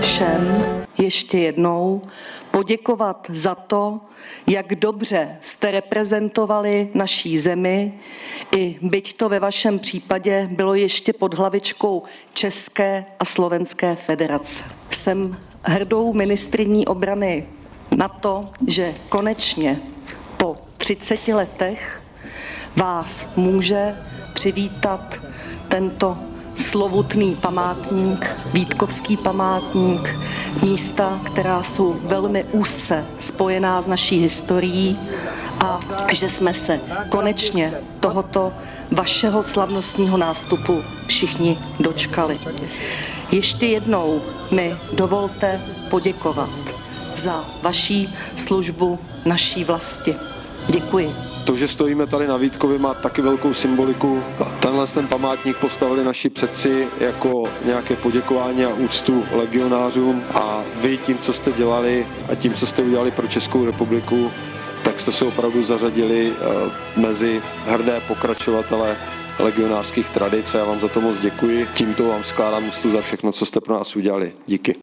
všem ještě jednou poděkovat za to, jak dobře jste reprezentovali naší zemi, i byť to ve vašem případě bylo ještě pod hlavičkou České a Slovenské federace. Jsem hrdou ministriní obrany na to, že konečně po 30 letech vás může přivítat tento slovutný památník, Vítkovský památník, místa, která jsou velmi úzce spojená s naší historií a že jsme se konečně tohoto vašeho slavnostního nástupu všichni dočkali. Ještě jednou mi dovolte poděkovat za vaší službu naší vlasti. Děkuji. To, že stojíme tady na Vítkově, má taky velkou symboliku. Tenhle ten památník postavili naši předci jako nějaké poděkování a úctu legionářům a vy tím, co jste dělali a tím, co jste udělali pro Českou republiku, tak jste se opravdu zařadili eh, mezi hrdé pokračovatele legionářských tradic a já vám za to moc děkuji. Tímto vám skládám úctu za všechno, co jste pro nás udělali. Díky.